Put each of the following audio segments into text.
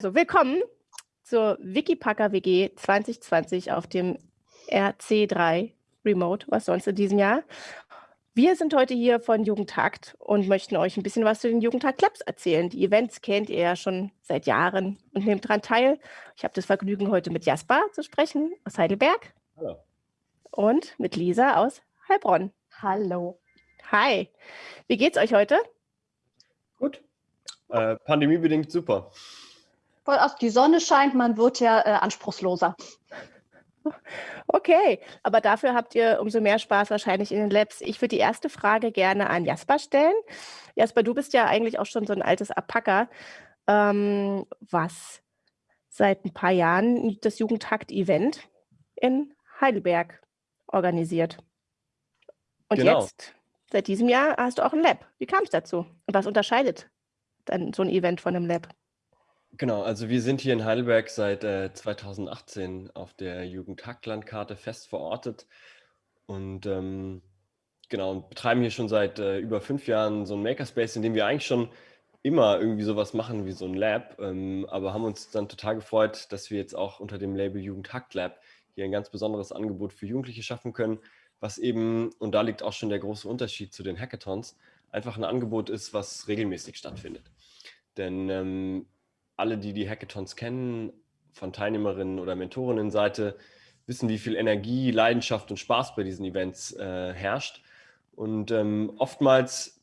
Also willkommen zur Wikipacker WG 2020 auf dem RC3 Remote, was sonst in diesem Jahr. Wir sind heute hier von Jugendtakt und möchten euch ein bisschen was zu den Jugendtakt Labs erzählen. Die Events kennt ihr ja schon seit Jahren und nehmt daran teil. Ich habe das Vergnügen, heute mit Jasper zu sprechen aus Heidelberg. Hallo. Und mit Lisa aus Heilbronn. Hallo. Hi. Wie geht's euch heute? Gut. Äh, pandemiebedingt super voll aus. Die Sonne scheint, man wird ja äh, anspruchsloser. Okay, aber dafür habt ihr umso mehr Spaß wahrscheinlich in den Labs. Ich würde die erste Frage gerne an Jasper stellen. Jasper, du bist ja eigentlich auch schon so ein altes Apacker, ähm, was seit ein paar Jahren das Jugendtakt-Event in Heidelberg organisiert. Und genau. jetzt, seit diesem Jahr, hast du auch ein Lab. Wie kam es dazu? Und was unterscheidet dann so ein Event von einem Lab? Genau, also wir sind hier in Heidelberg seit äh, 2018 auf der Jugendhacklandkarte fest verortet und ähm, genau und betreiben hier schon seit äh, über fünf Jahren so ein Makerspace, in dem wir eigentlich schon immer irgendwie sowas machen wie so ein Lab, ähm, aber haben uns dann total gefreut, dass wir jetzt auch unter dem Label Jugendhackt Lab hier ein ganz besonderes Angebot für Jugendliche schaffen können, was eben, und da liegt auch schon der große Unterschied zu den Hackathons, einfach ein Angebot ist, was regelmäßig stattfindet. Denn ähm, alle, die die Hackathons kennen, von Teilnehmerinnen oder Mentorinnenseite, wissen, wie viel Energie, Leidenschaft und Spaß bei diesen Events äh, herrscht. Und ähm, oftmals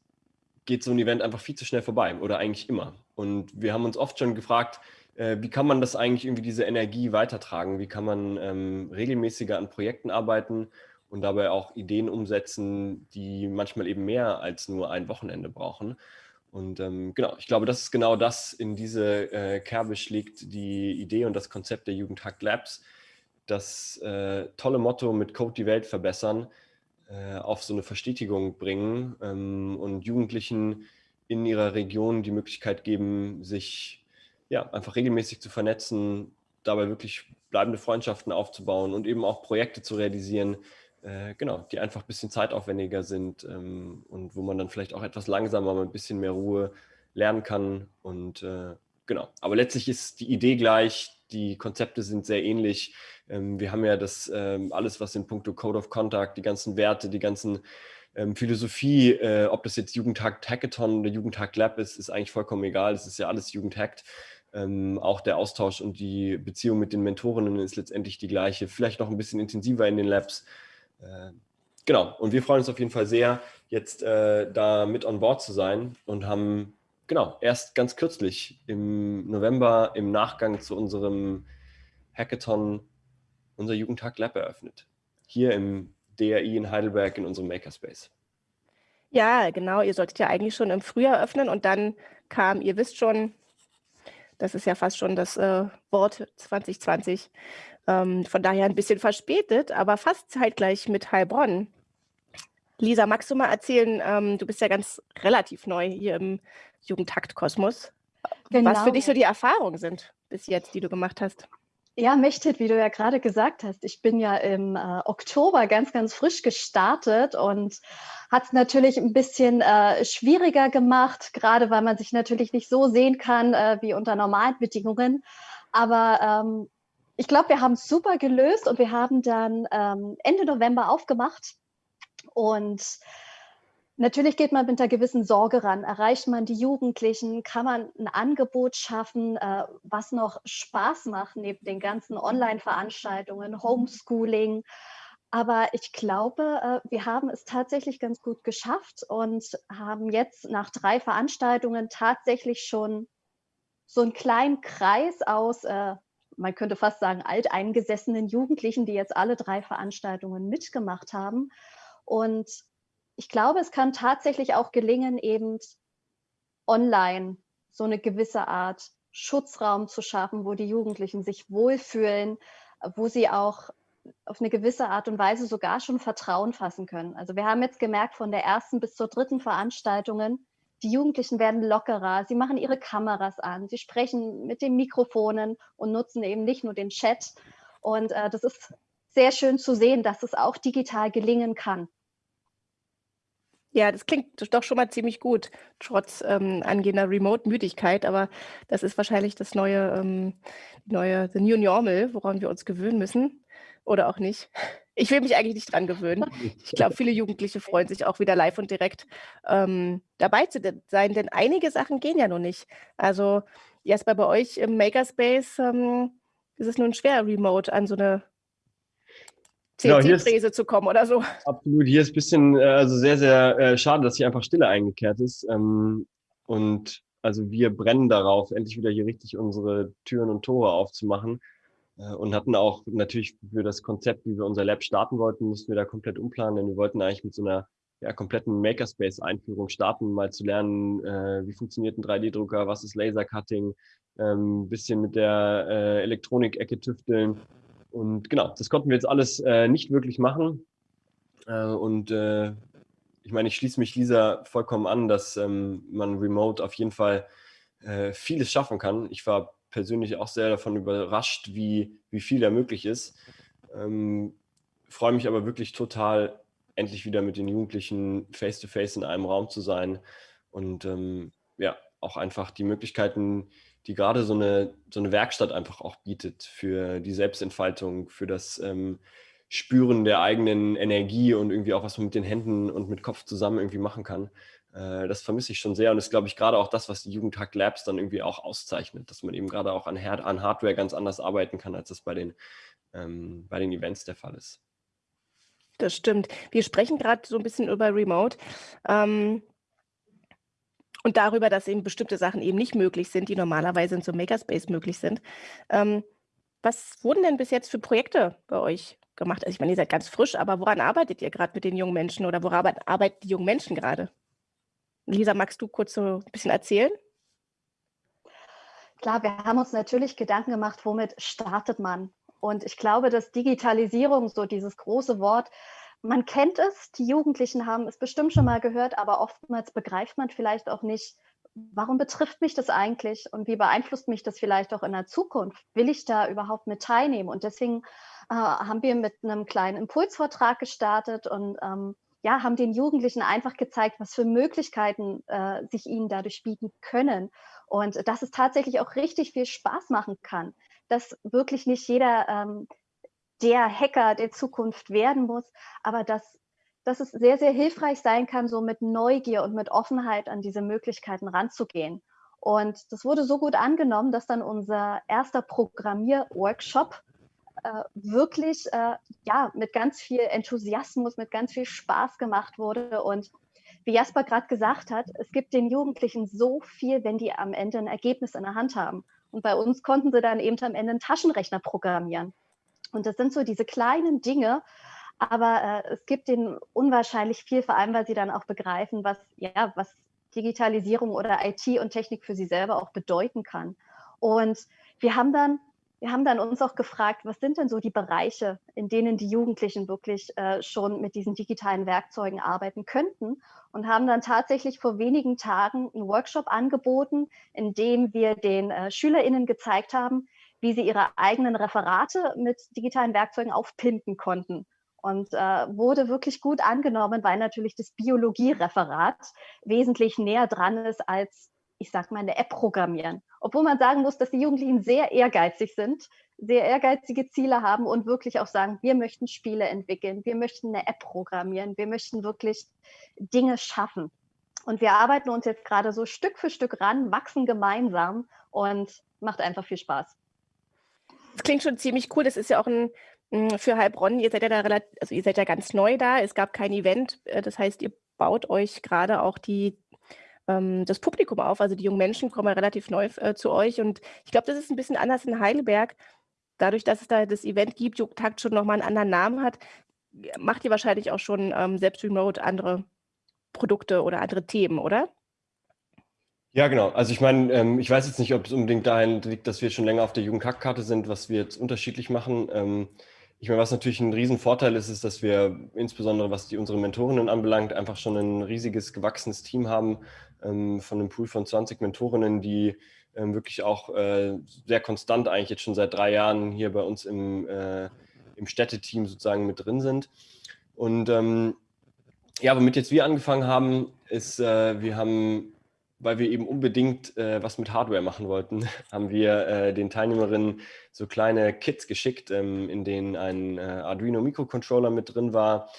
geht so ein Event einfach viel zu schnell vorbei oder eigentlich immer. Und wir haben uns oft schon gefragt, äh, wie kann man das eigentlich irgendwie diese Energie weitertragen? Wie kann man ähm, regelmäßiger an Projekten arbeiten und dabei auch Ideen umsetzen, die manchmal eben mehr als nur ein Wochenende brauchen? Und ähm, genau, ich glaube, das ist genau das in diese äh, Kerbe schlägt die Idee und das Konzept der Jugendhack Labs, das äh, tolle Motto mit Code die Welt verbessern, äh, auf so eine Verstetigung bringen ähm, und Jugendlichen in ihrer Region die Möglichkeit geben, sich ja, einfach regelmäßig zu vernetzen, dabei wirklich bleibende Freundschaften aufzubauen und eben auch Projekte zu realisieren, äh, genau, die einfach ein bisschen zeitaufwendiger sind ähm, und wo man dann vielleicht auch etwas langsamer, mit ein bisschen mehr Ruhe lernen kann. Und äh, genau, aber letztlich ist die Idee gleich, die Konzepte sind sehr ähnlich. Ähm, wir haben ja das ähm, alles, was in puncto Code of Contact, die ganzen Werte, die ganzen ähm, Philosophie, äh, ob das jetzt Jugendhack Hackathon oder Jugendhack Lab ist, ist eigentlich vollkommen egal. Es ist ja alles Jugendhackt. Ähm, auch der Austausch und die Beziehung mit den Mentorinnen ist letztendlich die gleiche. Vielleicht noch ein bisschen intensiver in den Labs. Genau, und wir freuen uns auf jeden Fall sehr, jetzt äh, da mit on board zu sein und haben genau erst ganz kürzlich im November im Nachgang zu unserem Hackathon unser Jugendtag Lab eröffnet. Hier im DRI in Heidelberg in unserem Makerspace. Ja, genau. Ihr solltet ja eigentlich schon im Frühjahr öffnen und dann kam, ihr wisst schon, das ist ja fast schon das äh, Wort 2020, ähm, von daher ein bisschen verspätet, aber fast zeitgleich mit Heilbronn. Lisa, magst du mal erzählen, ähm, du bist ja ganz relativ neu hier im Jugendtaktkosmos, genau. was für dich so genau. die Erfahrungen sind bis jetzt, die du gemacht hast. Ja, Mechtet, wie du ja gerade gesagt hast, ich bin ja im äh, Oktober ganz, ganz frisch gestartet und hat es natürlich ein bisschen äh, schwieriger gemacht, gerade weil man sich natürlich nicht so sehen kann äh, wie unter normalen Bedingungen. Aber ähm, ich glaube, wir haben es super gelöst und wir haben dann ähm, Ende November aufgemacht. Und natürlich geht man mit einer gewissen Sorge ran. Erreicht man die Jugendlichen? Kann man ein Angebot schaffen, äh, was noch Spaß macht neben den ganzen Online-Veranstaltungen, Homeschooling? Aber ich glaube, äh, wir haben es tatsächlich ganz gut geschafft und haben jetzt nach drei Veranstaltungen tatsächlich schon so einen kleinen Kreis aus äh, man könnte fast sagen, alteingesessenen Jugendlichen, die jetzt alle drei Veranstaltungen mitgemacht haben. Und ich glaube, es kann tatsächlich auch gelingen, eben online so eine gewisse Art Schutzraum zu schaffen, wo die Jugendlichen sich wohlfühlen, wo sie auch auf eine gewisse Art und Weise sogar schon Vertrauen fassen können. Also wir haben jetzt gemerkt, von der ersten bis zur dritten Veranstaltungen, die Jugendlichen werden lockerer, sie machen ihre Kameras an, sie sprechen mit den Mikrofonen und nutzen eben nicht nur den Chat. Und äh, das ist sehr schön zu sehen, dass es auch digital gelingen kann. Ja, das klingt doch schon mal ziemlich gut, trotz ähm, angehender Remote-Müdigkeit. Aber das ist wahrscheinlich das neue, ähm, neue The New Normal, woran wir uns gewöhnen müssen. Oder auch nicht. Ich will mich eigentlich nicht dran gewöhnen. Ich glaube, viele Jugendliche freuen sich auch wieder live und direkt ähm, dabei zu sein, denn einige Sachen gehen ja noch nicht. Also, Jasper, bei euch im Makerspace ähm, ist es nun schwer, remote an so eine CNC-Fräse zu kommen oder so. Absolut, hier ist ein bisschen, äh, also sehr, sehr äh, schade, dass hier einfach Stille eingekehrt ist. Ähm, und also wir brennen darauf, endlich wieder hier richtig unsere Türen und Tore aufzumachen. Äh, und hatten auch natürlich für das Konzept, wie wir unser Lab starten wollten, mussten wir da komplett umplanen, denn wir wollten eigentlich mit so einer ja, kompletten Makerspace-Einführung starten, mal zu lernen, äh, wie funktioniert ein 3D-Drucker, was ist Lasercutting, ähm, bisschen mit der äh, Elektronik-Ecke tüfteln und genau, das konnten wir jetzt alles äh, nicht wirklich machen. Äh, und äh, ich meine, ich schließe mich Lisa vollkommen an, dass ähm, man remote auf jeden Fall äh, vieles schaffen kann. Ich war persönlich auch sehr davon überrascht, wie, wie viel da möglich ist. Ähm, freue mich aber wirklich total, endlich wieder mit den Jugendlichen face-to-face -face in einem Raum zu sein und ähm, ja, auch einfach die Möglichkeiten, die gerade so eine, so eine Werkstatt einfach auch bietet für die Selbstentfaltung, für das ähm, Spüren der eigenen Energie und irgendwie auch, was man mit den Händen und mit Kopf zusammen irgendwie machen kann. Äh, das vermisse ich schon sehr und ist, glaube ich, gerade auch das, was die Jugendhack Labs dann irgendwie auch auszeichnet, dass man eben gerade auch an, an Hardware ganz anders arbeiten kann, als das bei den, ähm, bei den Events der Fall ist. Das stimmt. Wir sprechen gerade so ein bisschen über Remote. Ähm, und darüber, dass eben bestimmte Sachen eben nicht möglich sind, die normalerweise in so einem Makerspace möglich sind. Ähm, was wurden denn bis jetzt für Projekte bei euch gemacht? Also ich meine, ihr seid ganz frisch, aber woran arbeitet ihr gerade mit den jungen Menschen oder woran arbeiten die jungen Menschen gerade? Lisa, magst du kurz so ein bisschen erzählen? Klar, wir haben uns natürlich Gedanken gemacht, womit startet man? Und ich glaube, dass Digitalisierung, so dieses große Wort, man kennt es, die Jugendlichen haben es bestimmt schon mal gehört, aber oftmals begreift man vielleicht auch nicht, warum betrifft mich das eigentlich und wie beeinflusst mich das vielleicht auch in der Zukunft? Will ich da überhaupt mit teilnehmen? Und deswegen äh, haben wir mit einem kleinen Impulsvortrag gestartet und ähm, ja, haben den Jugendlichen einfach gezeigt, was für Möglichkeiten äh, sich ihnen dadurch bieten können. Und dass es tatsächlich auch richtig viel Spaß machen kann. Dass wirklich nicht jeder ähm, der Hacker der Zukunft werden muss, aber dass, dass es sehr, sehr hilfreich sein kann, so mit Neugier und mit Offenheit an diese Möglichkeiten ranzugehen. Und das wurde so gut angenommen, dass dann unser erster Programmier-Workshop äh, wirklich äh, ja, mit ganz viel Enthusiasmus, mit ganz viel Spaß gemacht wurde. Und wie Jasper gerade gesagt hat, es gibt den Jugendlichen so viel, wenn die am Ende ein Ergebnis in der Hand haben. Und bei uns konnten sie dann eben am Ende einen Taschenrechner programmieren. Und das sind so diese kleinen Dinge, aber äh, es gibt ihnen unwahrscheinlich viel, vor allem weil sie dann auch begreifen, was, ja, was Digitalisierung oder IT und Technik für sie selber auch bedeuten kann. Und wir haben dann wir haben dann uns auch gefragt, was sind denn so die Bereiche, in denen die Jugendlichen wirklich äh, schon mit diesen digitalen Werkzeugen arbeiten könnten und haben dann tatsächlich vor wenigen Tagen einen Workshop angeboten, in dem wir den äh, SchülerInnen gezeigt haben, wie sie ihre eigenen Referate mit digitalen Werkzeugen aufpimpen konnten. Und äh, wurde wirklich gut angenommen, weil natürlich das Biologiereferat wesentlich näher dran ist als, ich sag mal, eine App programmieren. Obwohl man sagen muss, dass die Jugendlichen sehr ehrgeizig sind, sehr ehrgeizige Ziele haben und wirklich auch sagen, wir möchten Spiele entwickeln, wir möchten eine App programmieren, wir möchten wirklich Dinge schaffen. Und wir arbeiten uns jetzt gerade so Stück für Stück ran, wachsen gemeinsam und macht einfach viel Spaß. Das klingt schon ziemlich cool. Das ist ja auch ein für Heilbronn, ihr seid ja da relativ, also ihr seid ja ganz neu da. Es gab kein Event. Äh, das heißt, ihr baut euch gerade auch die, ähm, das Publikum auf. Also die jungen Menschen kommen ja relativ neu äh, zu euch. Und ich glaube, das ist ein bisschen anders in Heidelberg. Dadurch, dass es da das Event gibt, Jugendtakt schon nochmal einen anderen Namen hat, macht ihr wahrscheinlich auch schon ähm, selbst remote andere Produkte oder andere Themen, oder? Ja, genau. Also ich meine, ähm, ich weiß jetzt nicht, ob es unbedingt dahin liegt, dass wir schon länger auf der Jugendkackkarte sind, was wir jetzt unterschiedlich machen. Ähm, ich meine, was natürlich ein Riesenvorteil ist, ist, dass wir insbesondere, was die unsere Mentorinnen anbelangt, einfach schon ein riesiges, gewachsenes Team haben von einem Pool von 20 Mentorinnen, die ähm, wirklich auch äh, sehr konstant eigentlich jetzt schon seit drei Jahren hier bei uns im, äh, im Städteteam sozusagen mit drin sind. Und ähm, ja, womit jetzt wir angefangen haben, ist, äh, wir haben, weil wir eben unbedingt was mit Hardware machen wollten, haben wir den Teilnehmerinnen so kleine Kits geschickt, ähm, in denen ein Arduino Mikrocontroller mit drin war,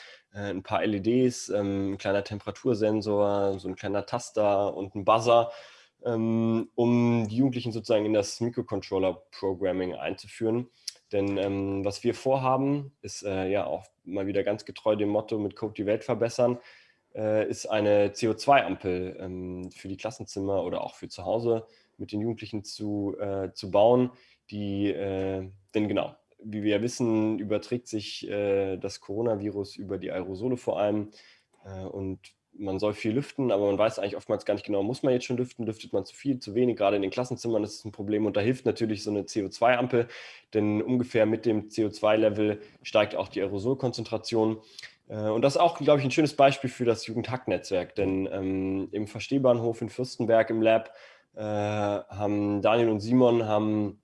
ein paar LEDs, ähm, ein kleiner Temperatursensor, so ein kleiner Taster und ein Buzzer, ähm, um die Jugendlichen sozusagen in das Mikrocontroller-Programming einzuführen. Denn ähm, was wir vorhaben, ist äh, ja auch mal wieder ganz getreu dem Motto mit Code die Welt verbessern, äh, ist eine CO2-Ampel ähm, für die Klassenzimmer oder auch für zu Hause mit den Jugendlichen zu, äh, zu bauen, die, äh, denn genau, wie wir ja wissen, überträgt sich äh, das Coronavirus über die Aerosole vor allem äh, und man soll viel lüften, aber man weiß eigentlich oftmals gar nicht genau, muss man jetzt schon lüften, lüftet man zu viel, zu wenig, gerade in den Klassenzimmern ist es ein Problem und da hilft natürlich so eine CO2-Ampel, denn ungefähr mit dem CO2-Level steigt auch die Aerosolkonzentration. Äh, und das ist auch, glaube ich, ein schönes Beispiel für das Jugendhack-Netzwerk, denn ähm, im Verstehbahnhof in Fürstenberg im Lab äh, haben Daniel und Simon haben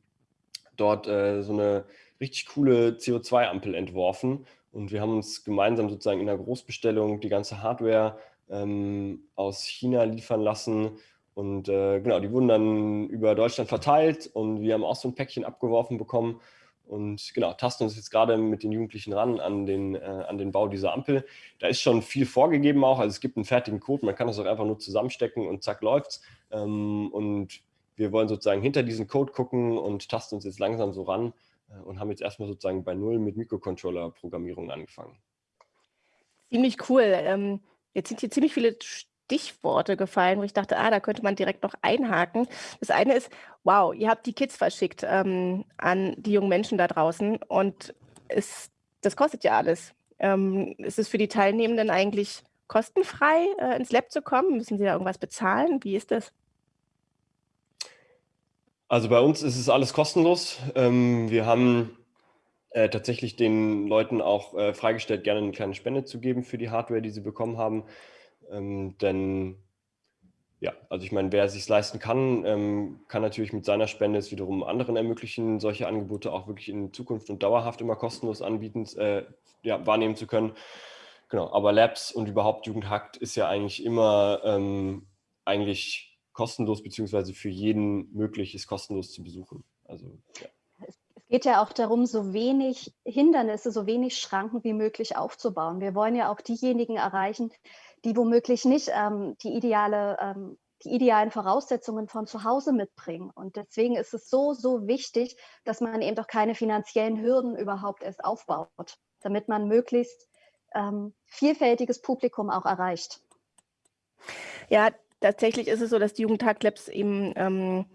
dort äh, so eine richtig coole CO2-Ampel entworfen und wir haben uns gemeinsam sozusagen in der Großbestellung die ganze Hardware ähm, aus China liefern lassen. Und äh, genau, die wurden dann über Deutschland verteilt und wir haben auch so ein Päckchen abgeworfen bekommen und genau, tasten uns jetzt gerade mit den Jugendlichen ran an den, äh, an den Bau dieser Ampel. Da ist schon viel vorgegeben auch, also es gibt einen fertigen Code, man kann das auch einfach nur zusammenstecken und zack läuft's. Ähm, und wir wollen sozusagen hinter diesen Code gucken und tasten uns jetzt langsam so ran und haben jetzt erstmal sozusagen bei Null mit Mikrocontroller-Programmierung angefangen. Ziemlich cool. Ähm, Jetzt sind hier ziemlich viele Stichworte gefallen, wo ich dachte, ah, da könnte man direkt noch einhaken. Das eine ist, wow, ihr habt die Kids verschickt ähm, an die jungen Menschen da draußen und es, das kostet ja alles. Ähm, ist es für die Teilnehmenden eigentlich kostenfrei, äh, ins Lab zu kommen? Müssen sie da irgendwas bezahlen? Wie ist das? Also bei uns ist es alles kostenlos. Ähm, wir haben äh, tatsächlich den Leuten auch äh, freigestellt, gerne eine kleine Spende zu geben für die Hardware, die sie bekommen haben. Ähm, denn ja, also ich meine, wer sich leisten kann, ähm, kann natürlich mit seiner Spende es wiederum anderen ermöglichen, solche Angebote auch wirklich in Zukunft und dauerhaft immer kostenlos anbieten, äh, ja, wahrnehmen zu können. Genau, aber Labs und überhaupt Jugendhackt ist ja eigentlich immer ähm, eigentlich kostenlos, beziehungsweise für jeden möglich ist kostenlos zu besuchen. Also ja geht ja auch darum, so wenig Hindernisse, so wenig Schranken wie möglich aufzubauen. Wir wollen ja auch diejenigen erreichen, die womöglich nicht ähm, die, ideale, ähm, die idealen Voraussetzungen von zu Hause mitbringen. Und deswegen ist es so, so wichtig, dass man eben doch keine finanziellen Hürden überhaupt erst aufbaut, damit man möglichst ähm, vielfältiges Publikum auch erreicht. Ja, tatsächlich ist es so, dass die Jugendtaglabs eben ähm,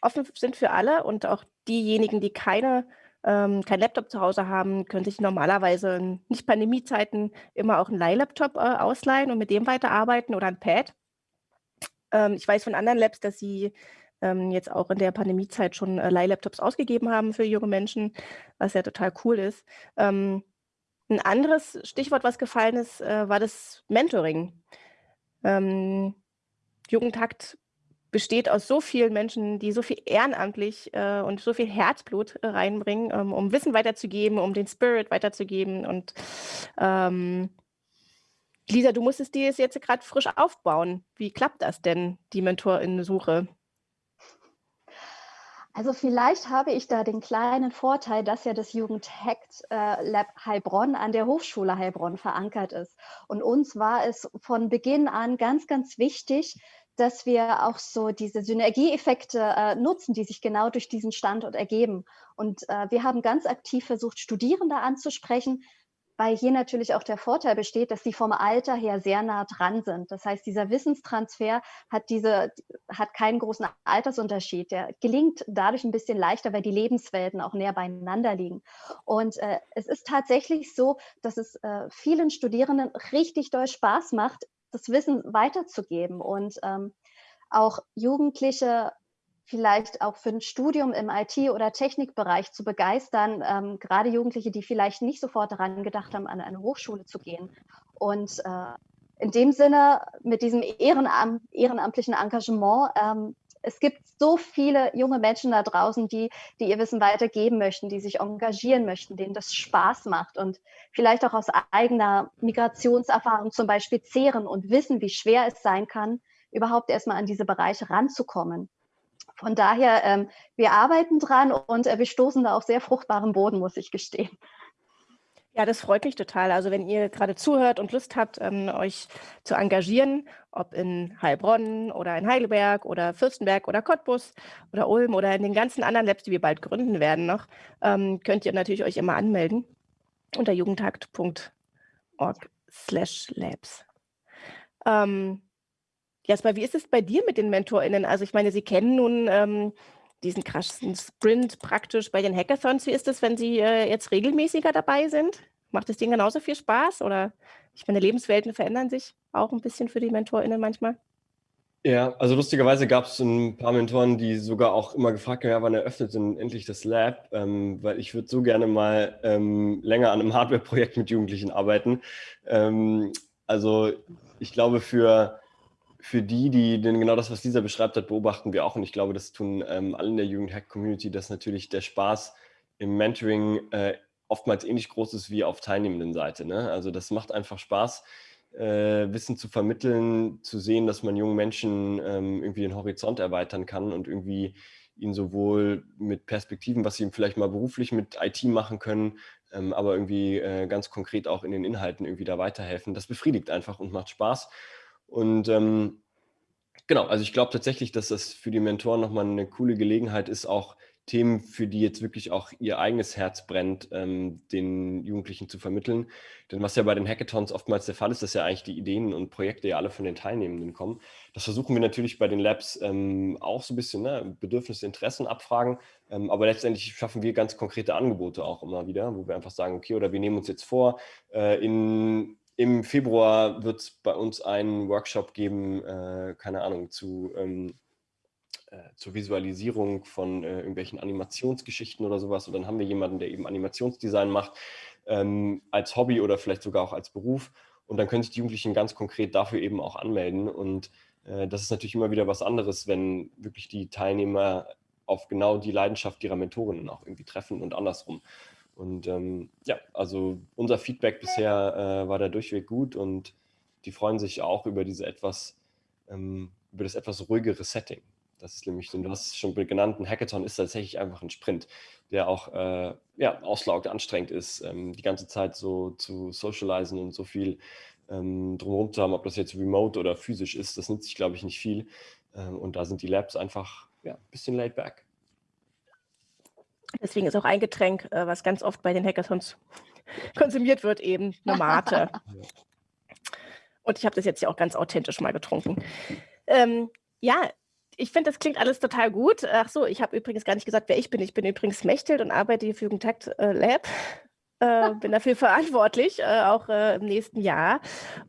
offen sind für alle und auch diejenigen, die keine ähm, kein Laptop zu Hause haben, können sich normalerweise in nicht Pandemiezeiten immer auch einen Leihlaptop äh, ausleihen und mit dem weiterarbeiten oder ein Pad. Ähm, ich weiß von anderen Labs, dass sie ähm, jetzt auch in der Pandemiezeit schon äh, Leihlaptops ausgegeben haben für junge Menschen, was ja total cool ist. Ähm, ein anderes Stichwort, was gefallen ist, äh, war das Mentoring. Ähm, Jugendhakt besteht aus so vielen Menschen, die so viel ehrenamtlich äh, und so viel Herzblut äh, reinbringen, ähm, um Wissen weiterzugeben, um den Spirit weiterzugeben. Und ähm, Lisa, du musstest dir jetzt gerade frisch aufbauen. Wie klappt das denn, die Mentorinnen-Suche? Also vielleicht habe ich da den kleinen Vorteil, dass ja das Jugendhackt äh, Lab Heilbronn an der Hochschule Heilbronn verankert ist. Und uns war es von Beginn an ganz, ganz wichtig, dass wir auch so diese Synergieeffekte äh, nutzen, die sich genau durch diesen Standort ergeben. Und äh, wir haben ganz aktiv versucht, Studierende anzusprechen, weil hier natürlich auch der Vorteil besteht, dass sie vom Alter her sehr nah dran sind. Das heißt, dieser Wissenstransfer hat, diese, hat keinen großen Altersunterschied. Der gelingt dadurch ein bisschen leichter, weil die Lebenswelten auch näher beieinander liegen. Und äh, es ist tatsächlich so, dass es äh, vielen Studierenden richtig doll Spaß macht, das Wissen weiterzugeben und ähm, auch Jugendliche vielleicht auch für ein Studium im IT- oder Technikbereich zu begeistern, ähm, gerade Jugendliche, die vielleicht nicht sofort daran gedacht haben, an eine Hochschule zu gehen. Und äh, in dem Sinne, mit diesem Ehrenam ehrenamtlichen Engagement, ähm, es gibt so viele junge Menschen da draußen, die, die ihr Wissen weitergeben möchten, die sich engagieren möchten, denen das Spaß macht und vielleicht auch aus eigener Migrationserfahrung zum Beispiel zehren und wissen, wie schwer es sein kann, überhaupt erstmal an diese Bereiche ranzukommen. Von daher, ähm, wir arbeiten dran und äh, wir stoßen da auf sehr fruchtbaren Boden, muss ich gestehen. Ja, das freut mich total. Also wenn ihr gerade zuhört und Lust habt, ähm, euch zu engagieren, ob in Heilbronn oder in Heidelberg oder Fürstenberg oder Cottbus oder Ulm oder in den ganzen anderen Labs, die wir bald gründen werden noch, ähm, könnt ihr natürlich euch immer anmelden unter jugendtakt.org slash labs. Ähm, Jasper, wie ist es bei dir mit den MentorInnen? Also ich meine, Sie kennen nun ähm, diesen krassen Sprint praktisch bei den Hackathons. Wie ist es, wenn Sie äh, jetzt regelmäßiger dabei sind? Macht es denen genauso viel Spaß? Oder ich meine, Lebenswelten verändern sich auch ein bisschen für die MentorInnen manchmal? Ja, also lustigerweise gab es ein paar Mentoren, die sogar auch immer gefragt haben, ja, wann eröffnet denn endlich das Lab? Ähm, weil ich würde so gerne mal ähm, länger an einem Hardware-Projekt mit Jugendlichen arbeiten. Ähm, also ich glaube, für für die, die denn genau das, was Lisa beschreibt hat, beobachten wir auch. Und ich glaube, das tun ähm, alle in der Jugendhack-Community, dass natürlich der Spaß im Mentoring äh, oftmals ähnlich groß ist wie auf teilnehmenden Seite. Ne? Also das macht einfach Spaß, äh, Wissen zu vermitteln, zu sehen, dass man jungen Menschen ähm, irgendwie den Horizont erweitern kann und irgendwie ihnen sowohl mit Perspektiven, was sie vielleicht mal beruflich mit IT machen können, ähm, aber irgendwie äh, ganz konkret auch in den Inhalten irgendwie da weiterhelfen. Das befriedigt einfach und macht Spaß. Und ähm, genau, also ich glaube tatsächlich, dass das für die Mentoren nochmal eine coole Gelegenheit ist, auch Themen, für die jetzt wirklich auch ihr eigenes Herz brennt, ähm, den Jugendlichen zu vermitteln. Denn was ja bei den Hackathons oftmals der Fall ist, dass ja eigentlich die Ideen und Projekte ja alle von den Teilnehmenden kommen. Das versuchen wir natürlich bei den Labs ähm, auch so ein bisschen, ne, Bedürfnisse, Interessen abfragen. Ähm, aber letztendlich schaffen wir ganz konkrete Angebote auch immer wieder, wo wir einfach sagen, okay, oder wir nehmen uns jetzt vor, äh, in im Februar wird es bei uns einen Workshop geben, äh, keine Ahnung, zu, ähm, äh, zur Visualisierung von äh, irgendwelchen Animationsgeschichten oder sowas. Und dann haben wir jemanden, der eben Animationsdesign macht, ähm, als Hobby oder vielleicht sogar auch als Beruf. Und dann können sich die Jugendlichen ganz konkret dafür eben auch anmelden. Und äh, das ist natürlich immer wieder was anderes, wenn wirklich die Teilnehmer auf genau die Leidenschaft ihrer Mentorinnen auch irgendwie treffen und andersrum. Und ähm, ja, also unser Feedback bisher äh, war da durchweg gut und die freuen sich auch über diese etwas, ähm, über das etwas ruhigere Setting. Das ist nämlich, du hast schon genannt, ein Hackathon ist tatsächlich einfach ein Sprint, der auch äh, ja, auslaugt, anstrengend ist, ähm, die ganze Zeit so zu socialisen und so viel ähm, drumherum zu haben, ob das jetzt remote oder physisch ist, das nützt sich, glaube ich, nicht viel. Ähm, und da sind die Labs einfach ja, ein bisschen laid back. Deswegen ist auch ein Getränk, äh, was ganz oft bei den Hackathons konsumiert wird, eben eine Mate. Und ich habe das jetzt ja auch ganz authentisch mal getrunken. Ähm, ja, ich finde, das klingt alles total gut. Ach so, ich habe übrigens gar nicht gesagt, wer ich bin. Ich bin übrigens Mechthild und arbeite hier für Jugendtakt äh, Lab. Äh, bin dafür verantwortlich, äh, auch äh, im nächsten Jahr.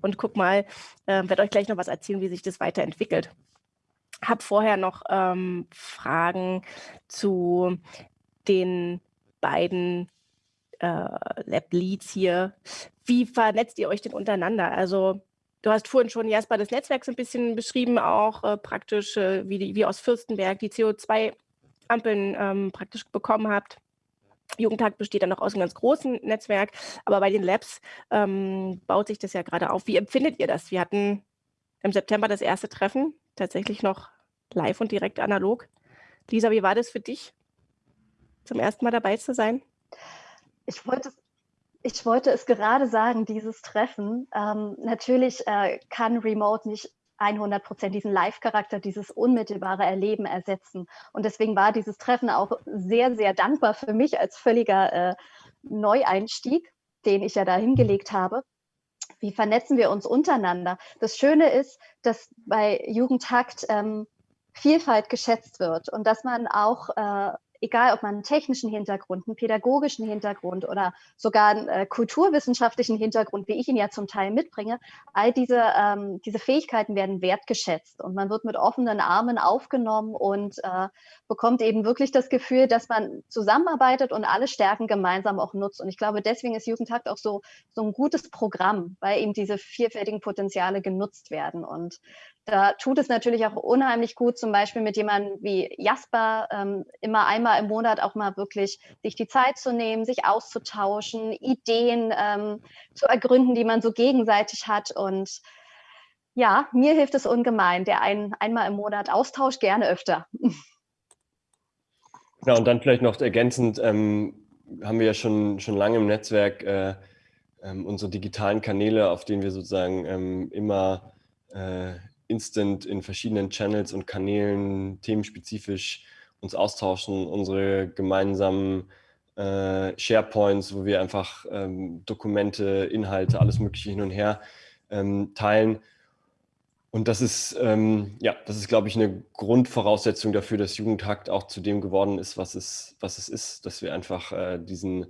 Und guck mal, äh, werde euch gleich noch was erzählen, wie sich das weiterentwickelt. Habe vorher noch ähm, Fragen zu den beiden äh, Lab-Leads hier. Wie vernetzt ihr euch denn untereinander? Also du hast vorhin schon Jasper das Netzwerk so ein bisschen beschrieben, auch äh, praktisch, äh, wie, die, wie aus Fürstenberg die CO2-Ampeln ähm, praktisch bekommen habt. Jugendtag besteht dann noch aus einem ganz großen Netzwerk, aber bei den Labs ähm, baut sich das ja gerade auf. Wie empfindet ihr das? Wir hatten im September das erste Treffen, tatsächlich noch live und direkt analog. Lisa, wie war das für dich? Zum ersten Mal dabei zu sein? Ich wollte, ich wollte es gerade sagen, dieses Treffen. Ähm, natürlich äh, kann Remote nicht 100 Prozent diesen Live-Charakter, dieses unmittelbare Erleben ersetzen. Und deswegen war dieses Treffen auch sehr, sehr dankbar für mich als völliger äh, Neueinstieg, den ich ja da hingelegt habe. Wie vernetzen wir uns untereinander? Das Schöne ist, dass bei Jugendhakt ähm, Vielfalt geschätzt wird und dass man auch äh, egal ob man einen technischen Hintergrund, einen pädagogischen Hintergrund oder sogar einen äh, kulturwissenschaftlichen Hintergrund, wie ich ihn ja zum Teil mitbringe, all diese, ähm, diese Fähigkeiten werden wertgeschätzt und man wird mit offenen Armen aufgenommen und äh, bekommt eben wirklich das Gefühl, dass man zusammenarbeitet und alle Stärken gemeinsam auch nutzt. Und ich glaube, deswegen ist Jugendtakt auch so, so ein gutes Programm, weil eben diese vielfältigen Potenziale genutzt werden. Und da tut es natürlich auch unheimlich gut, zum Beispiel mit jemandem wie Jasper, ähm, immer einmal im Monat auch mal wirklich sich die Zeit zu nehmen, sich auszutauschen, Ideen ähm, zu ergründen, die man so gegenseitig hat. Und ja, mir hilft es ungemein. Der ein, einmal im Monat Austausch gerne öfter. Ja, und dann vielleicht noch ergänzend, ähm, haben wir ja schon, schon lange im Netzwerk äh, ähm, unsere digitalen Kanäle, auf denen wir sozusagen ähm, immer äh, instant in verschiedenen Channels und Kanälen themenspezifisch uns austauschen, unsere gemeinsamen äh, SharePoints, wo wir einfach ähm, Dokumente, Inhalte, alles Mögliche hin und her ähm, teilen. Und das ist, ähm, ja, das ist, glaube ich, eine Grundvoraussetzung dafür, dass Jugendhakt auch zu dem geworden ist, was es, was es ist, dass wir einfach äh, diesen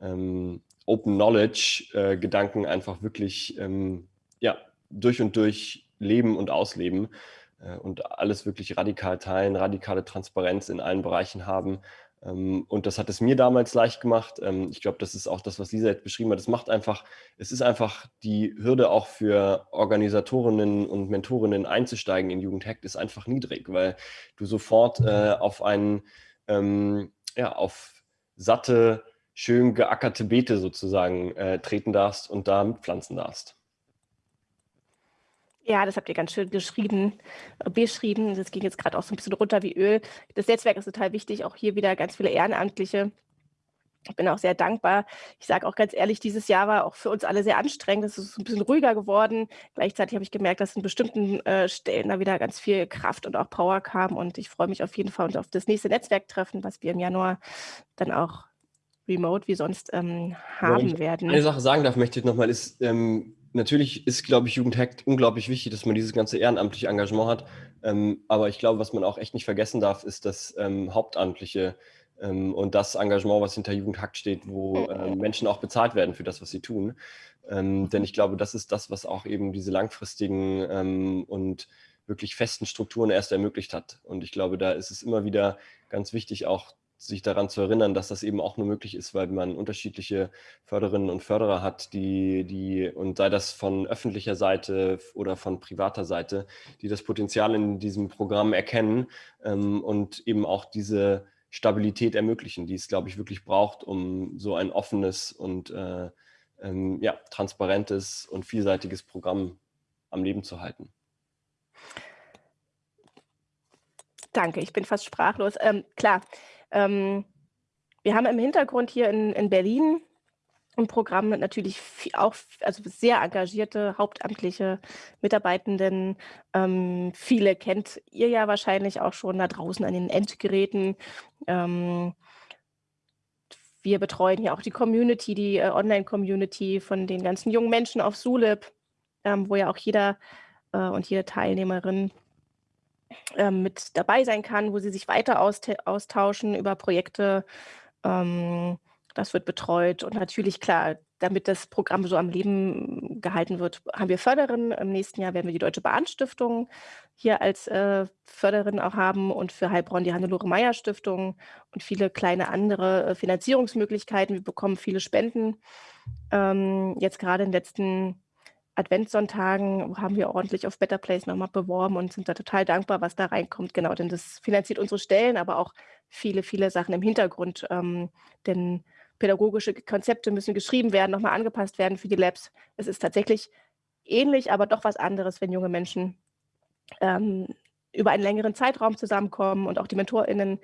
ähm, Open Knowledge äh, einfach wirklich ähm, ja, durch und durch leben und ausleben äh, und alles wirklich radikal teilen, radikale Transparenz in allen Bereichen haben. Ähm, und das hat es mir damals leicht gemacht. Ähm, ich glaube, das ist auch das, was Lisa jetzt beschrieben hat. Es macht einfach, es ist einfach die Hürde auch für Organisatorinnen und Mentorinnen einzusteigen in Jugendhackt ist einfach niedrig, weil du sofort äh, auf einen, ähm, ja, auf satte, schön geackerte Beete sozusagen äh, treten darfst und da mitpflanzen darfst. Ja, das habt ihr ganz schön geschrieben, äh, beschrieben. Das ging jetzt gerade auch so ein bisschen runter wie Öl. Das Netzwerk ist total wichtig, auch hier wieder ganz viele Ehrenamtliche. Ich bin auch sehr dankbar. Ich sage auch ganz ehrlich, dieses Jahr war auch für uns alle sehr anstrengend. Es ist ein bisschen ruhiger geworden. Gleichzeitig habe ich gemerkt, dass in bestimmten äh, Stellen da wieder ganz viel Kraft und auch Power kam. Und ich freue mich auf jeden Fall auf das nächste Netzwerktreffen, was wir im Januar dann auch remote wie sonst ähm, haben werden. Eine Sache sagen darf, möchte ich nochmal, ist, ähm, natürlich ist, glaube ich, Jugendhackt unglaublich wichtig, dass man dieses ganze ehrenamtliche Engagement hat. Ähm, aber ich glaube, was man auch echt nicht vergessen darf, ist das ähm, Hauptamtliche ähm, und das Engagement, was hinter Jugendhackt steht, wo ähm, Menschen auch bezahlt werden für das, was sie tun. Ähm, denn ich glaube, das ist das, was auch eben diese langfristigen ähm, und wirklich festen Strukturen erst ermöglicht hat. Und ich glaube, da ist es immer wieder ganz wichtig, auch sich daran zu erinnern, dass das eben auch nur möglich ist, weil man unterschiedliche Förderinnen und Förderer hat, die, die, und sei das von öffentlicher Seite oder von privater Seite, die das Potenzial in diesem Programm erkennen ähm, und eben auch diese Stabilität ermöglichen, die es, glaube ich, wirklich braucht, um so ein offenes und äh, ähm, ja, transparentes und vielseitiges Programm am Leben zu halten. Danke, ich bin fast sprachlos. Ähm, klar, ähm, wir haben im Hintergrund hier in, in Berlin ein Programm mit natürlich auch also sehr engagierte hauptamtliche Mitarbeitenden. Ähm, viele kennt ihr ja wahrscheinlich auch schon da draußen an den Endgeräten. Ähm, wir betreuen ja auch die Community, die äh, Online-Community von den ganzen jungen Menschen auf Sulip, ähm, wo ja auch jeder äh, und jede Teilnehmerin ähm, mit dabei sein kann, wo sie sich weiter austauschen über Projekte. Ähm, das wird betreut und natürlich klar, damit das Programm so am Leben gehalten wird, haben wir Förderinnen. Im nächsten Jahr werden wir die Deutsche Bahnstiftung hier als äh, Förderin auch haben und für Heilbronn die Hannelore Meyer Stiftung und viele kleine andere äh, Finanzierungsmöglichkeiten. Wir bekommen viele Spenden. Ähm, jetzt gerade in den letzten Adventssonntagen haben wir ordentlich auf Better Place nochmal beworben und sind da total dankbar, was da reinkommt. Genau, denn das finanziert unsere Stellen, aber auch viele, viele Sachen im Hintergrund. Ähm, denn pädagogische Konzepte müssen geschrieben werden, nochmal angepasst werden für die Labs. Es ist tatsächlich ähnlich, aber doch was anderes, wenn junge Menschen ähm, über einen längeren Zeitraum zusammenkommen und auch die MentorInnen.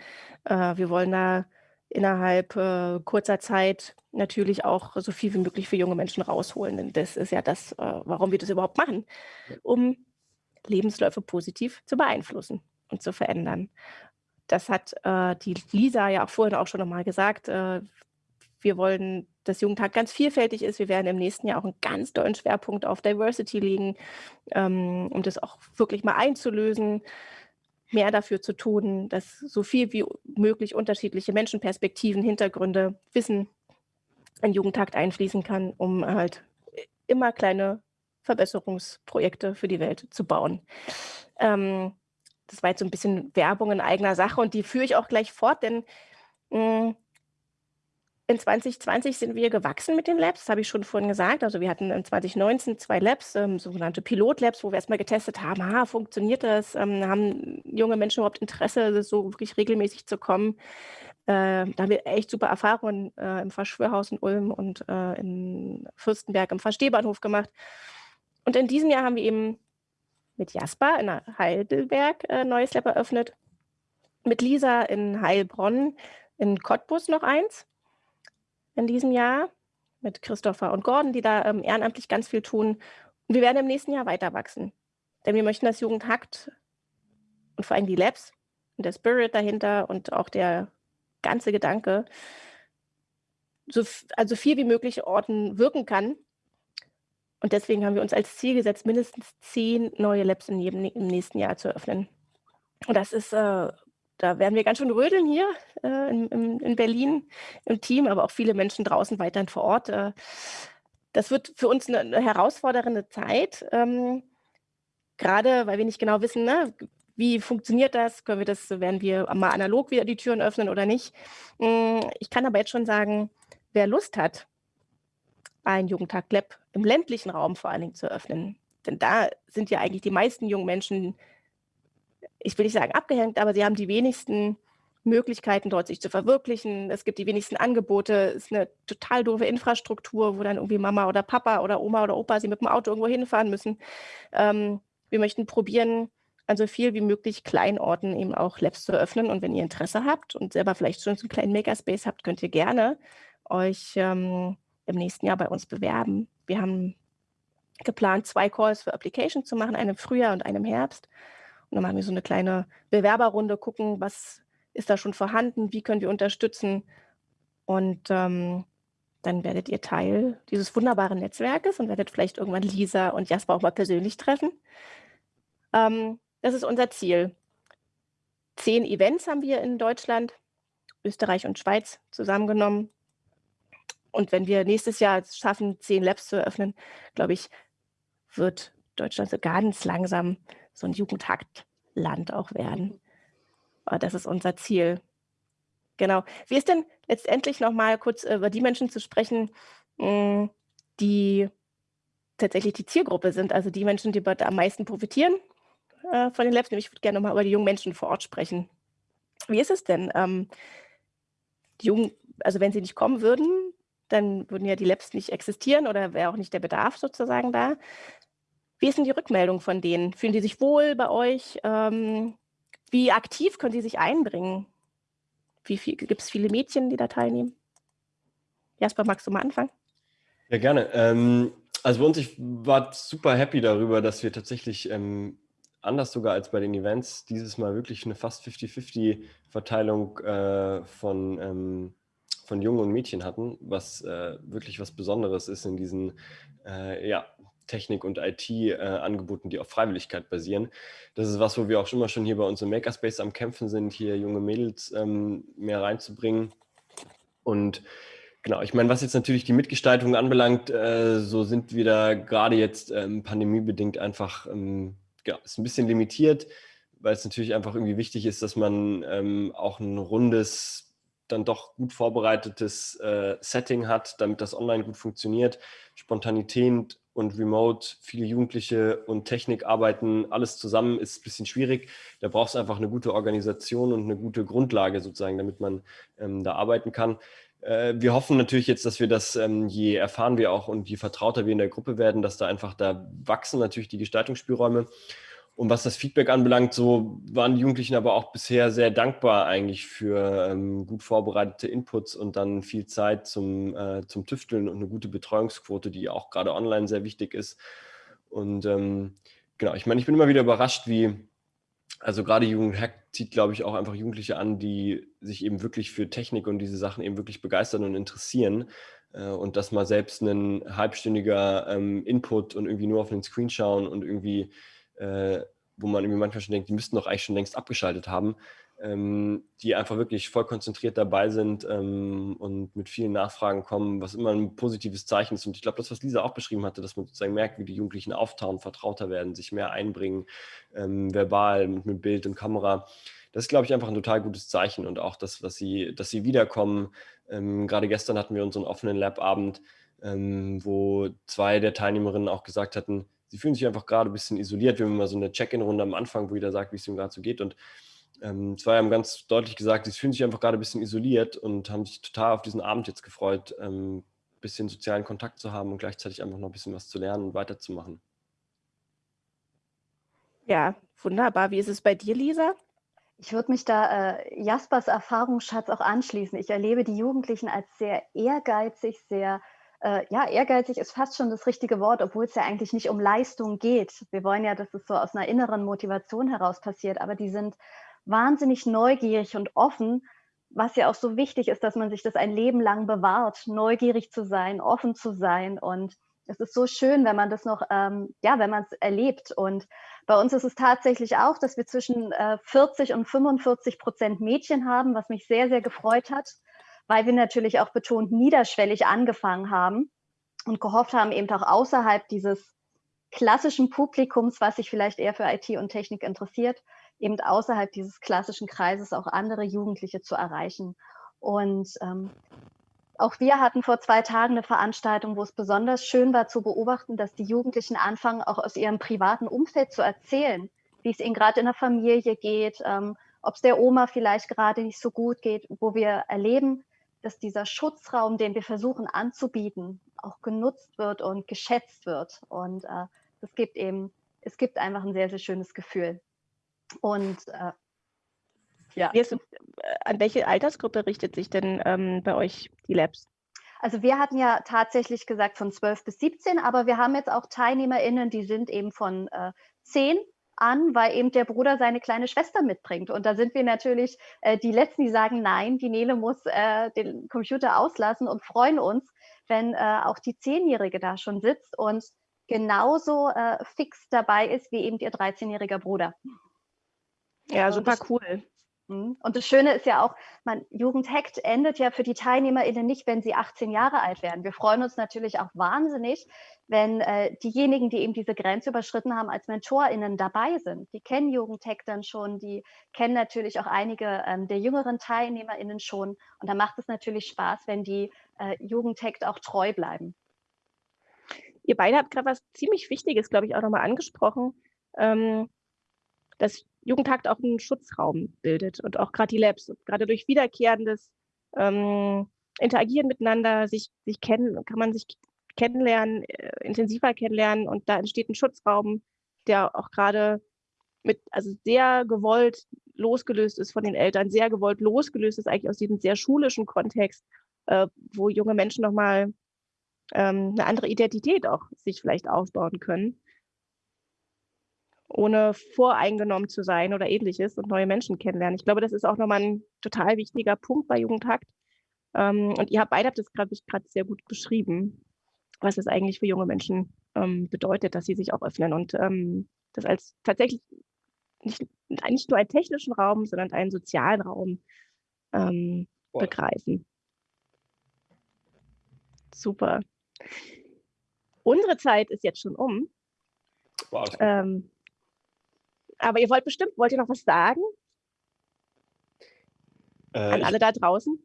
Äh, wir wollen da innerhalb äh, kurzer Zeit natürlich auch so viel wie möglich für junge Menschen rausholen. Denn das ist ja das, äh, warum wir das überhaupt machen, um Lebensläufe positiv zu beeinflussen und zu verändern. Das hat äh, die Lisa ja auch vorhin auch schon nochmal gesagt. Äh, wir wollen, dass Jugendtag ganz vielfältig ist. Wir werden im nächsten Jahr auch einen ganz tollen Schwerpunkt auf Diversity legen, ähm, um das auch wirklich mal einzulösen mehr dafür zu tun, dass so viel wie möglich unterschiedliche Menschenperspektiven, Hintergründe, Wissen in Jugendtakt einfließen kann, um halt immer kleine Verbesserungsprojekte für die Welt zu bauen. Ähm, das war jetzt so ein bisschen Werbung in eigener Sache und die führe ich auch gleich fort, denn mh, hm, in 2020 sind wir gewachsen mit den Labs, das habe ich schon vorhin gesagt. Also wir hatten in 2019 zwei Labs, ähm, sogenannte Pilot-Labs, wo wir erstmal getestet haben, ah, funktioniert das? Ähm, haben junge Menschen überhaupt Interesse, so wirklich regelmäßig zu kommen? Äh, da haben wir echt super Erfahrungen äh, im Verschwörhaus in Ulm und äh, in Fürstenberg im Verstehbahnhof gemacht. Und in diesem Jahr haben wir eben mit Jasper in Heidelberg ein äh, neues Lab eröffnet, mit Lisa in Heilbronn, in Cottbus noch eins in diesem Jahr mit Christopher und Gordon, die da ähm, ehrenamtlich ganz viel tun. Und wir werden im nächsten Jahr weiter wachsen. Denn wir möchten, dass Jugend hackt und vor allem die Labs und der Spirit dahinter und auch der ganze Gedanke so, also viel wie möglich Orten wirken kann. Und deswegen haben wir uns als Ziel gesetzt, mindestens zehn neue Labs in jedem, im nächsten Jahr zu öffnen. Und das ist äh, da werden wir ganz schön rödeln hier äh, in, in, in, Berlin im Team, aber auch viele Menschen draußen weiterhin vor Ort. Äh, das wird für uns eine, eine herausfordernde Zeit, ähm, gerade weil wir nicht genau wissen, ne, wie funktioniert das, können wir das, werden wir mal analog wieder die Türen öffnen oder nicht. Mm, ich kann aber jetzt schon sagen, wer Lust hat, ein Jugendtag Lab im ländlichen Raum vor allen Dingen zu öffnen, denn da sind ja eigentlich die meisten jungen Menschen ich will nicht sagen abgehängt, aber sie haben die wenigsten Möglichkeiten, dort sich zu verwirklichen. Es gibt die wenigsten Angebote. Es ist eine total doofe Infrastruktur, wo dann irgendwie Mama oder Papa oder Oma oder Opa sie mit dem Auto irgendwo hinfahren müssen. Ähm, wir möchten probieren, an so viel wie möglich Kleinorten eben auch Labs zu öffnen. Und wenn ihr Interesse habt und selber vielleicht schon so einen kleinen Makerspace habt, könnt ihr gerne euch ähm, im nächsten Jahr bei uns bewerben. Wir haben geplant, zwei Calls für Application zu machen, einen im Frühjahr und einen im Herbst. Dann machen wir so eine kleine Bewerberrunde, gucken, was ist da schon vorhanden, wie können wir unterstützen. Und ähm, dann werdet ihr Teil dieses wunderbaren Netzwerkes und werdet vielleicht irgendwann Lisa und Jasper auch mal persönlich treffen. Ähm, das ist unser Ziel. Zehn Events haben wir in Deutschland, Österreich und Schweiz zusammengenommen. Und wenn wir nächstes Jahr es schaffen, zehn Labs zu eröffnen, glaube ich, wird Deutschland so ganz langsam so ein Jugendhaktland auch werden. Aber das ist unser Ziel. Genau. Wie ist denn letztendlich noch mal kurz über die Menschen zu sprechen, hm, die tatsächlich die Zielgruppe sind, also die Menschen, die am meisten profitieren äh, von den Labs. Ich würde gerne noch mal über die jungen Menschen vor Ort sprechen. Wie ist es denn? Ähm, die jungen, also wenn sie nicht kommen würden, dann würden ja die Labs nicht existieren oder wäre auch nicht der Bedarf sozusagen da. Wie ist denn die Rückmeldung von denen? Fühlen die sich wohl bei euch? Ähm, wie aktiv können sie sich einbringen? Wie viel, gibt es viele Mädchen, die da teilnehmen? Jasper, magst du mal anfangen? Ja, gerne. Ähm, also bei uns, ich war super happy darüber, dass wir tatsächlich ähm, anders sogar als bei den Events dieses Mal wirklich eine fast 50-50-Verteilung äh, von, ähm, von Jungen und Mädchen hatten, was äh, wirklich was Besonderes ist in diesen äh, ja, Technik- und IT-Angeboten, äh, die auf Freiwilligkeit basieren. Das ist was, wo wir auch schon mal schon hier bei uns im Makerspace am Kämpfen sind, hier junge Mädels ähm, mehr reinzubringen. Und genau, ich meine, was jetzt natürlich die Mitgestaltung anbelangt, äh, so sind wir da gerade jetzt ähm, pandemiebedingt einfach, ähm, genau, ist ein bisschen limitiert, weil es natürlich einfach irgendwie wichtig ist, dass man ähm, auch ein rundes dann doch gut vorbereitetes äh, Setting hat, damit das online gut funktioniert. Spontanität und Remote, viele Jugendliche und Technik arbeiten, alles zusammen ist ein bisschen schwierig. Da braucht es einfach eine gute Organisation und eine gute Grundlage sozusagen, damit man ähm, da arbeiten kann. Äh, wir hoffen natürlich jetzt, dass wir das, ähm, je erfahren wir auch und je vertrauter wir in der Gruppe werden, dass da einfach, da wachsen natürlich die Gestaltungsspielräume. Und was das Feedback anbelangt, so waren die Jugendlichen aber auch bisher sehr dankbar eigentlich für ähm, gut vorbereitete Inputs und dann viel Zeit zum, äh, zum Tüfteln und eine gute Betreuungsquote, die auch gerade online sehr wichtig ist. Und ähm, genau, ich meine, ich bin immer wieder überrascht, wie, also gerade Jugendhack zieht, glaube ich, auch einfach Jugendliche an, die sich eben wirklich für Technik und diese Sachen eben wirklich begeistern und interessieren. Äh, und dass mal selbst ein halbstündiger ähm, Input und irgendwie nur auf den Screen schauen und irgendwie äh, wo man irgendwie manchmal schon denkt, die müssten doch eigentlich schon längst abgeschaltet haben, ähm, die einfach wirklich voll konzentriert dabei sind ähm, und mit vielen Nachfragen kommen, was immer ein positives Zeichen ist. Und ich glaube, das, was Lisa auch beschrieben hatte, dass man sozusagen merkt, wie die Jugendlichen auftauen, vertrauter werden, sich mehr einbringen, ähm, verbal, mit, mit Bild und Kamera. Das ist, glaube ich, einfach ein total gutes Zeichen und auch das, was sie, dass sie wiederkommen, Ähm, gerade gestern hatten wir unseren offenen Lab-Abend, ähm, wo zwei der Teilnehmerinnen auch gesagt hatten, sie fühlen sich einfach gerade ein bisschen isoliert. Wir haben immer so eine Check-in-Runde am Anfang, wo jeder sagt, wie es ihm gerade so geht. Und ähm, zwei haben ganz deutlich gesagt, sie fühlen sich einfach gerade ein bisschen isoliert und haben sich total auf diesen Abend jetzt gefreut, ähm, ein bisschen sozialen Kontakt zu haben und gleichzeitig einfach noch ein bisschen was zu lernen und weiterzumachen. Ja, wunderbar. Wie ist es bei dir, Lisa? Ich würde mich da äh, Jaspers Erfahrungsschatz auch anschließen. Ich erlebe die Jugendlichen als sehr ehrgeizig, sehr, äh, ja, ehrgeizig ist fast schon das richtige Wort, obwohl es ja eigentlich nicht um Leistung geht. Wir wollen ja, dass es so aus einer inneren Motivation heraus passiert, aber die sind wahnsinnig neugierig und offen, was ja auch so wichtig ist, dass man sich das ein Leben lang bewahrt, neugierig zu sein, offen zu sein und es ist so schön, wenn man das noch, ähm, ja, wenn man es erlebt. Und bei uns ist es tatsächlich auch, dass wir zwischen äh, 40 und 45 Prozent Mädchen haben, was mich sehr, sehr gefreut hat, weil wir natürlich auch betont niederschwellig angefangen haben und gehofft haben, eben auch außerhalb dieses klassischen Publikums, was sich vielleicht eher für IT und Technik interessiert, eben außerhalb dieses klassischen Kreises auch andere Jugendliche zu erreichen. Und ähm, auch wir hatten vor zwei Tagen eine Veranstaltung, wo es besonders schön war zu beobachten, dass die Jugendlichen anfangen, auch aus ihrem privaten Umfeld zu erzählen, wie es ihnen gerade in der Familie geht, ähm, ob es der Oma vielleicht gerade nicht so gut geht, wo wir erleben, dass dieser Schutzraum, den wir versuchen anzubieten, auch genutzt wird und geschätzt wird. Und äh, es gibt eben, es gibt einfach ein sehr, sehr schönes Gefühl. Und äh, ja. Äh, an welche Altersgruppe richtet sich denn ähm, bei euch die Labs? Also wir hatten ja tatsächlich gesagt von 12 bis 17, aber wir haben jetzt auch TeilnehmerInnen, die sind eben von äh, 10 an, weil eben der Bruder seine kleine Schwester mitbringt. Und da sind wir natürlich äh, die Letzten, die sagen, nein, die Nele muss äh, den Computer auslassen und freuen uns, wenn äh, auch die Zehnjährige da schon sitzt und genauso äh, fix dabei ist wie eben ihr 13-jähriger Bruder. Ja, super cool. Mhm. Und das Schöne ist ja auch, man, Jugendhackt endet ja für die TeilnehmerInnen nicht, wenn sie 18 Jahre alt werden. Wir freuen uns natürlich auch wahnsinnig, wenn äh, diejenigen, die eben diese Grenze überschritten haben, als MentorInnen dabei sind. Die kennen Jugendhackt dann schon, die kennen natürlich auch einige ähm, der jüngeren TeilnehmerInnen schon. Und da macht es natürlich Spaß, wenn die äh, Jugendhackt auch treu bleiben. Ihr beide habt gerade was ziemlich Wichtiges, glaube ich, auch nochmal angesprochen. Ähm, dass Jugendhakt auch einen Schutzraum bildet und auch gerade die Labs, gerade durch wiederkehrendes ähm, Interagieren miteinander, sich, sich kennen, kann man sich kennenlernen, äh, intensiver kennenlernen und da entsteht ein Schutzraum, der auch gerade mit, also sehr gewollt losgelöst ist von den Eltern, sehr gewollt losgelöst ist eigentlich aus diesem sehr schulischen Kontext, äh, wo junge Menschen nochmal ähm, eine andere Identität auch sich vielleicht aufbauen können ohne voreingenommen zu sein oder ähnliches und neue Menschen kennenlernen. Ich glaube, das ist auch nochmal ein total wichtiger Punkt bei Jugendhakt. Ähm, und ihr habt beide habt das gerade sehr gut beschrieben, was es eigentlich für junge Menschen ähm, bedeutet, dass sie sich auch öffnen und ähm, das als tatsächlich nicht, nicht nur einen technischen Raum, sondern einen sozialen Raum ähm, begreifen. Super. Unsere Zeit ist jetzt schon um. Wow, ähm, aber ihr wollt bestimmt, wollt ihr noch was sagen? Äh, an alle da draußen?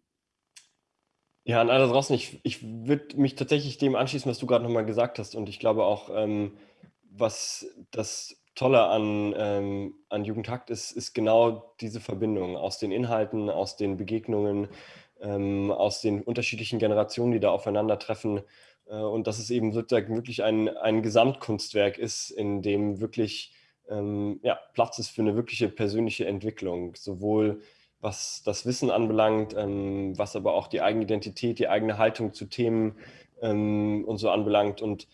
Ja, an alle draußen. Ich, ich würde mich tatsächlich dem anschließen, was du gerade nochmal gesagt hast. Und ich glaube auch, ähm, was das Tolle an, ähm, an Jugendhakt ist, ist genau diese Verbindung aus den Inhalten, aus den Begegnungen, ähm, aus den unterschiedlichen Generationen, die da aufeinandertreffen. Äh, und dass es eben sozusagen wirklich ein, ein Gesamtkunstwerk ist, in dem wirklich ähm, ja, Platz ist für eine wirkliche persönliche Entwicklung, sowohl was das Wissen anbelangt, ähm, was aber auch die eigene Identität, die eigene Haltung zu Themen ähm, und so anbelangt und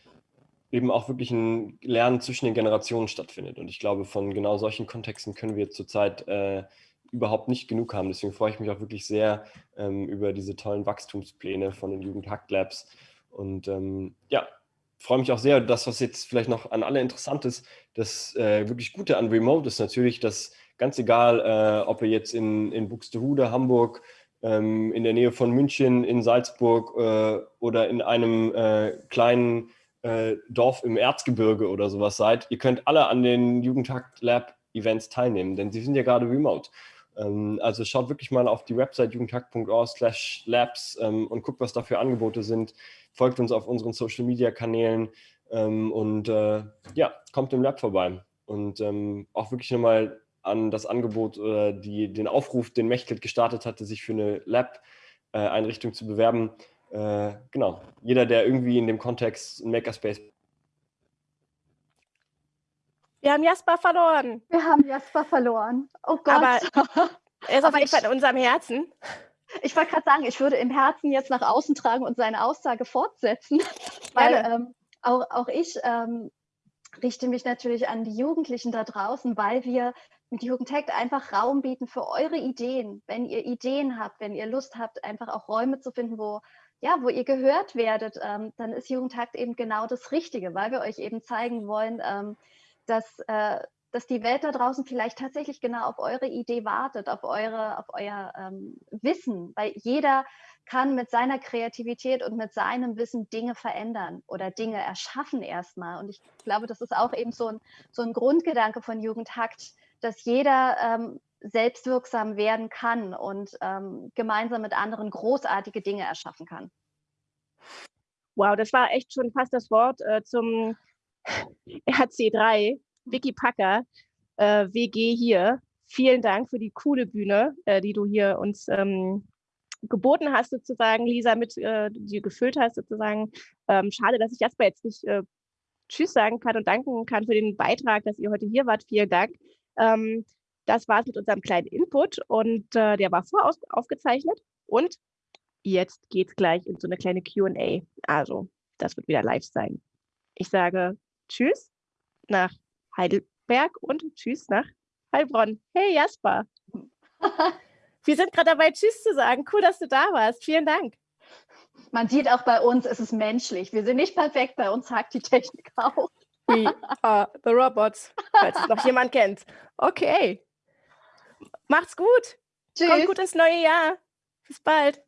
eben auch wirklich ein Lernen zwischen den Generationen stattfindet. Und ich glaube, von genau solchen Kontexten können wir zurzeit äh, überhaupt nicht genug haben. Deswegen freue ich mich auch wirklich sehr ähm, über diese tollen Wachstumspläne von den Jugendhack Labs. Und ähm, ja, freue mich auch sehr, das, was jetzt vielleicht noch an alle interessant ist, das äh, wirklich Gute an Remote ist natürlich, dass ganz egal, äh, ob ihr jetzt in, in Buxtehude, Hamburg, ähm, in der Nähe von München, in Salzburg äh, oder in einem äh, kleinen äh, Dorf im Erzgebirge oder sowas seid, ihr könnt alle an den Jugendtakt Lab Events teilnehmen, denn sie sind ja gerade remote. Ähm, also schaut wirklich mal auf die Website jugendhack.org slash labs ähm, und guckt, was da für Angebote sind. Folgt uns auf unseren Social-Media-Kanälen ähm, und äh, ja, kommt im Lab vorbei. Und ähm, auch wirklich nochmal an das Angebot oder die, den Aufruf, den Mechthild gestartet hatte, sich für eine Lab-Einrichtung äh, zu bewerben. Äh, genau, jeder, der irgendwie in dem Kontext ein Makerspace wir haben Jasper verloren. Wir haben Jasper verloren. Oh Gott. Aber er ist auf jeden Fall in unserem Herzen. Ich wollte gerade sagen, ich würde im Herzen jetzt nach außen tragen und seine Aussage fortsetzen, weil ähm, auch, auch ich ähm, richte mich natürlich an die Jugendlichen da draußen, weil wir mit Jugendhack einfach Raum bieten für eure Ideen. Wenn ihr Ideen habt, wenn ihr Lust habt, einfach auch Räume zu finden, wo ja, wo ihr gehört werdet, ähm, dann ist Jugendhakt eben genau das Richtige, weil wir euch eben zeigen wollen, ähm, dass, äh, dass die Welt da draußen vielleicht tatsächlich genau auf eure Idee wartet, auf, eure, auf euer ähm, Wissen, weil jeder kann mit seiner Kreativität und mit seinem Wissen Dinge verändern oder Dinge erschaffen erstmal. Und ich glaube, das ist auch eben so ein, so ein Grundgedanke von Jugendhakt, dass jeder ähm, selbstwirksam werden kann und ähm, gemeinsam mit anderen großartige Dinge erschaffen kann. Wow, das war echt schon fast das Wort äh, zum RC3, Vicky Packer, äh, WG hier. Vielen Dank für die coole Bühne, äh, die du hier uns ähm, geboten hast, sozusagen, Lisa, mit äh, die gefüllt hast, sozusagen. Ähm, schade, dass ich Jasper jetzt nicht äh, Tschüss sagen kann und danken kann für den Beitrag, dass ihr heute hier wart. Vielen Dank. Ähm, das war es mit unserem kleinen Input und äh, der war voraufgezeichnet. Und jetzt geht es gleich in so eine kleine QA. Also, das wird wieder live sein. Ich sage Tschüss nach Heidelberg und Tschüss nach Heilbronn. Hey Jasper. Wir sind gerade dabei, Tschüss zu sagen. Cool, dass du da warst. Vielen Dank. Man sieht auch bei uns, es ist menschlich. Wir sind nicht perfekt, bei uns hakt die Technik auch. We are the robots, falls es noch jemand kennt. Okay. Macht's gut. Tschüss. Kommt gut ins neue Jahr. Bis bald.